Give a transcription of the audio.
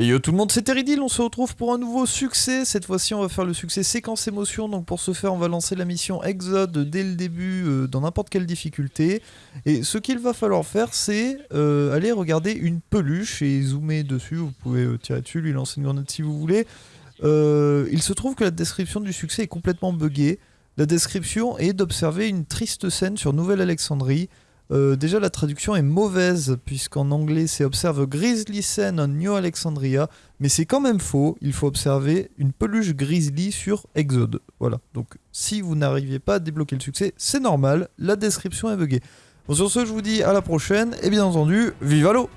Et yo tout le monde, c'est Teridil, on se retrouve pour un nouveau succès. Cette fois-ci, on va faire le succès séquence émotion. Donc pour ce faire, on va lancer la mission Exode dès le début, euh, dans n'importe quelle difficulté. Et ce qu'il va falloir faire, c'est euh, aller regarder une peluche et zoomer dessus. Vous pouvez euh, tirer dessus, lui lancer une grenade si vous voulez. Il se trouve que la description du succès est complètement buggée. La description est d'observer une triste scène sur Nouvelle-Alexandrie. Euh, déjà, la traduction est mauvaise, puisqu'en anglais, c'est observe Grizzly Scene on New Alexandria, mais c'est quand même faux. Il faut observer une peluche grizzly sur Exode. Voilà. Donc, si vous n'arriviez pas à débloquer le succès, c'est normal. La description est buggée. Bon, sur ce, je vous dis à la prochaine, et bien entendu, vive Halo